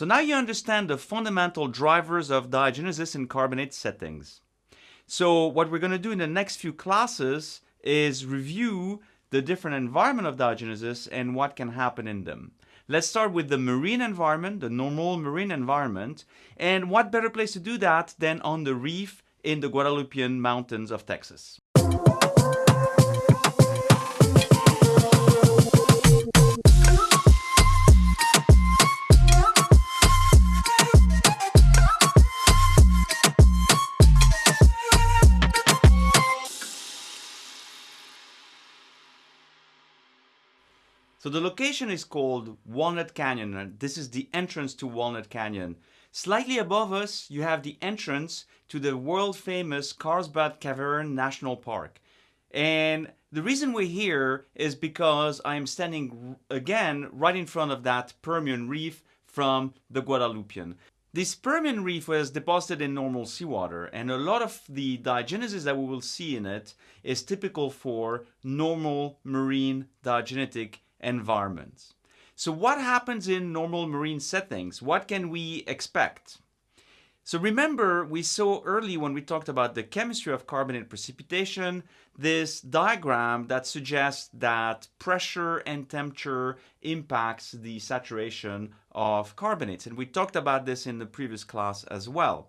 So now you understand the fundamental drivers of diagenesis in carbonate settings. So what we're going to do in the next few classes is review the different environment of diagenesis and what can happen in them. Let's start with the marine environment, the normal marine environment, and what better place to do that than on the reef in the Guadalupean mountains of Texas. So the location is called Walnut Canyon and this is the entrance to Walnut Canyon. Slightly above us you have the entrance to the world famous Carlsbad Cavern National Park. And the reason we're here is because I'm standing again right in front of that Permian reef from the Guadalupian. This Permian reef was deposited in normal seawater and a lot of the diagenesis that we will see in it is typical for normal marine diagenetic environments. So what happens in normal marine settings? What can we expect? So remember, we saw early when we talked about the chemistry of carbonate precipitation, this diagram that suggests that pressure and temperature impacts the saturation of carbonates. And we talked about this in the previous class as well.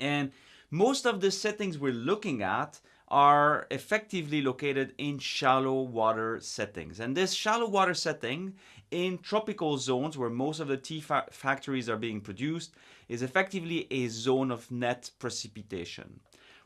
And most of the settings we're looking at are effectively located in shallow water settings. And this shallow water setting in tropical zones where most of the T fa factories are being produced is effectively a zone of net precipitation.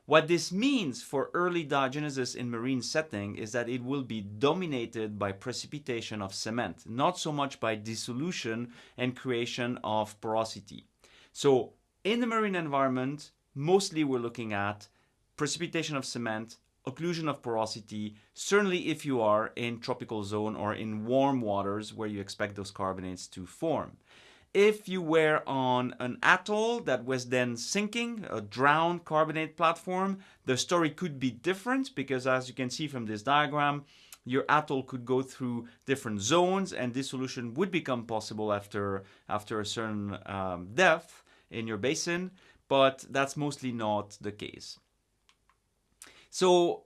What this means for early diagenesis in marine setting is that it will be dominated by precipitation of cement, not so much by dissolution and creation of porosity. So in the marine environment, mostly we're looking at precipitation of cement, occlusion of porosity, certainly if you are in tropical zone or in warm waters where you expect those carbonates to form. If you were on an atoll that was then sinking, a drowned carbonate platform, the story could be different because as you can see from this diagram, your atoll could go through different zones and dissolution would become possible after, after a certain um, depth in your basin, but that's mostly not the case. So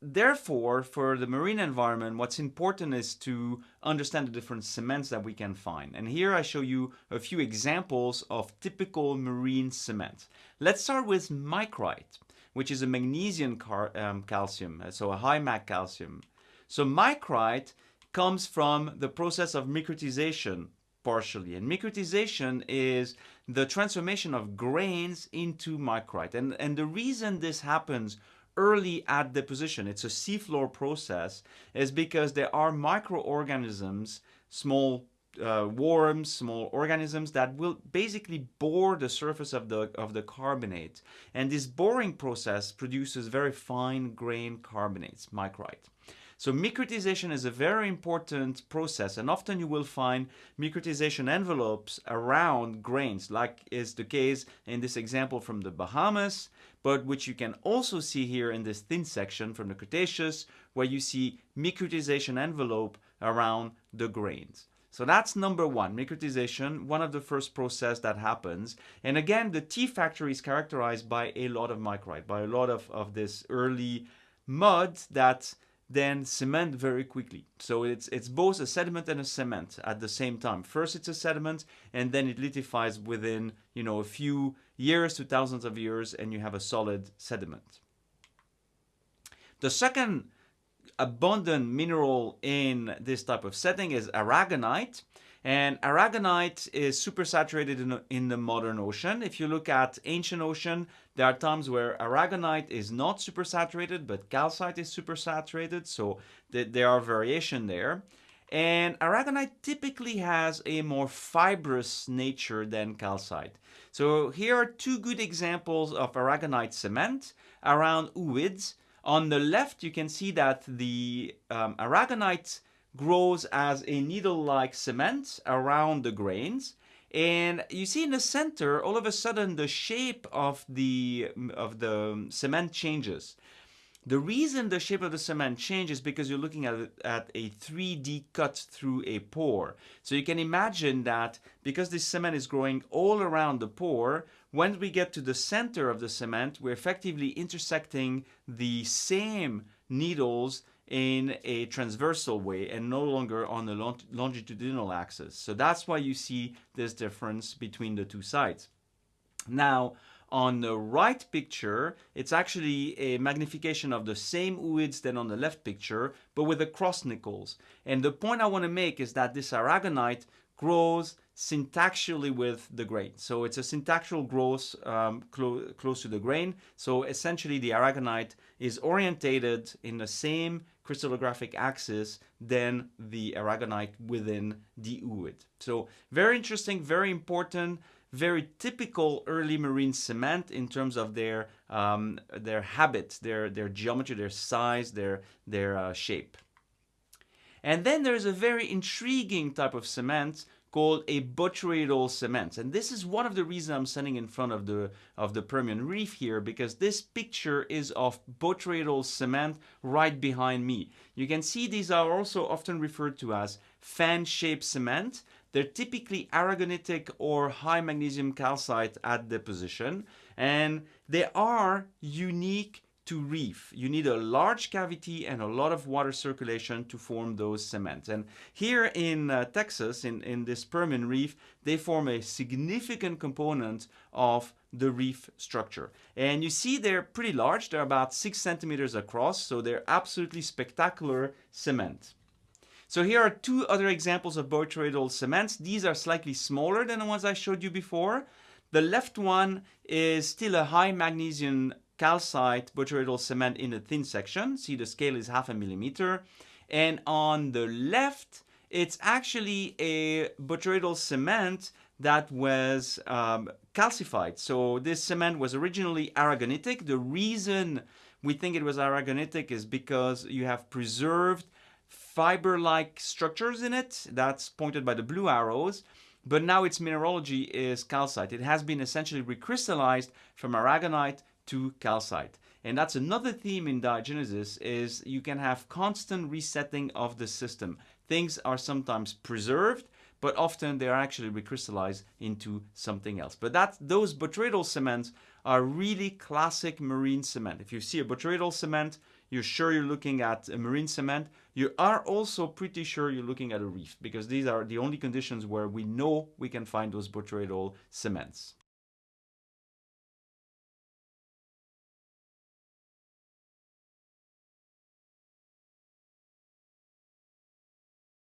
therefore, for the marine environment, what's important is to understand the different cements that we can find. And here I show you a few examples of typical marine cement. Let's start with micrite, which is a magnesium um, calcium, so a high mag calcium. So micrite comes from the process of micritization partially. And micritization is the transformation of grains into micrite. And, and the reason this happens early at deposition, it's a seafloor process, is because there are microorganisms, small uh, worms, small organisms that will basically bore the surface of the, of the carbonate. And this boring process produces very fine grain carbonates, micrite. So micritization is a very important process and often you will find micritization envelopes around grains like is the case in this example from the Bahamas but which you can also see here in this thin section from the Cretaceous where you see micritization envelope around the grains. So that's number one, micritization, one of the first process that happens. And again, the T factory is characterized by a lot of micrite, by a lot of, of this early mud that then cement very quickly. So it's, it's both a sediment and a cement at the same time. First it's a sediment and then it lithifies within you know, a few years to thousands of years and you have a solid sediment. The second abundant mineral in this type of setting is aragonite. And aragonite is supersaturated in, in the modern ocean. If you look at ancient ocean, there are times where aragonite is not supersaturated, but calcite is supersaturated. So th there are variation there. And aragonite typically has a more fibrous nature than calcite. So here are two good examples of aragonite cement around ooids. On the left, you can see that the um, aragonite grows as a needle-like cement around the grains. And you see in the center, all of a sudden, the shape of the, mm, of the mm, cement changes. The reason the shape of the cement changes because you're looking at, at a 3D cut through a pore. So you can imagine that because this cement is growing all around the pore, when we get to the center of the cement, we're effectively intersecting the same needles in a transversal way and no longer on the longitudinal axis. So that's why you see this difference between the two sides. Now, on the right picture, it's actually a magnification of the same ooids than on the left picture, but with the cross nicols. And the point I want to make is that this aragonite grows syntaxially with the grain. So it's a syntactical growth um, clo close to the grain. So essentially the aragonite is orientated in the same crystallographic axis than the aragonite within the ooid. So very interesting, very important very typical early marine cement in terms of their um, their habits, their their geometry, their size, their their uh, shape. And then there's a very intriguing type of cement called a botryoidal cement. And this is one of the reasons I'm standing in front of the, of the Permian Reef here, because this picture is of botryoidal cement right behind me. You can see these are also often referred to as fan-shaped cement. They're typically aragonitic or high magnesium calcite at deposition, and they are unique to reef. You need a large cavity and a lot of water circulation to form those cements. And here in uh, Texas, in, in this Permian Reef, they form a significant component of the reef structure. And you see they're pretty large. They're about six centimeters across, so they're absolutely spectacular cement. So here are two other examples of botryoidal cements. These are slightly smaller than the ones I showed you before. The left one is still a high magnesium calcite botryoidal cement in a thin section. See the scale is half a millimeter. And on the left, it's actually a botryoidal cement that was um, calcified. So this cement was originally aragonitic. The reason we think it was aragonitic is because you have preserved fiber-like structures in it. That's pointed by the blue arrows but now its mineralogy is calcite. It has been essentially recrystallized from aragonite to calcite. And that's another theme in diagenesis is you can have constant resetting of the system. Things are sometimes preserved, but often they're actually recrystallized into something else. But that those botryoidal cements are really classic marine cement. If you see a botryoidal cement, you're sure you're looking at a marine cement. You are also pretty sure you're looking at a reef because these are the only conditions where we know we can find those botryoidal cements.